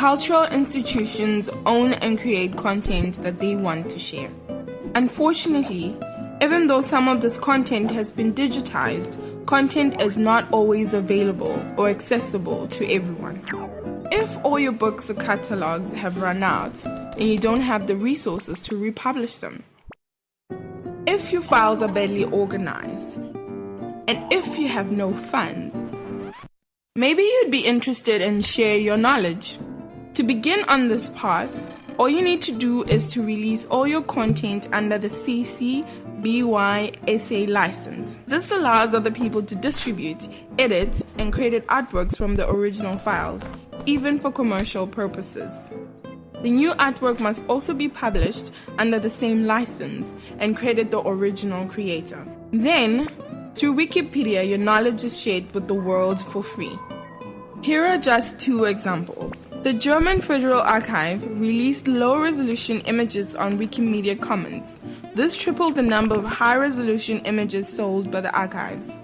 Cultural institutions own and create content that they want to share. Unfortunately, even though some of this content has been digitized, content is not always available or accessible to everyone. If all your books or catalogs have run out and you don't have the resources to republish them, if your files are badly organized, and if you have no funds, maybe you'd be interested in share your knowledge. To begin on this path, all you need to do is to release all your content under the CC BY SA license. This allows other people to distribute, edit, and create artworks from the original files, even for commercial purposes. The new artwork must also be published under the same license and credit the original creator. Then, through Wikipedia, your knowledge is shared with the world for free. Here are just two examples. The German Federal Archive released low resolution images on Wikimedia Commons. This tripled the number of high resolution images sold by the archives.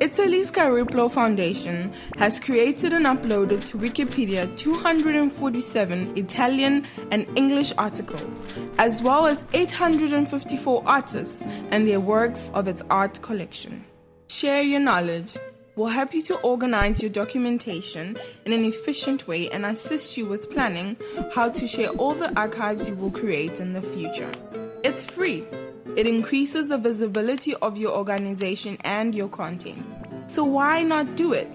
Italy's Cariplo Foundation has created and uploaded to Wikipedia 247 Italian and English articles, as well as 854 artists and their works of its art collection. Share your knowledge will help you to organize your documentation in an efficient way and assist you with planning how to share all the archives you will create in the future. It's free. It increases the visibility of your organization and your content. So why not do it?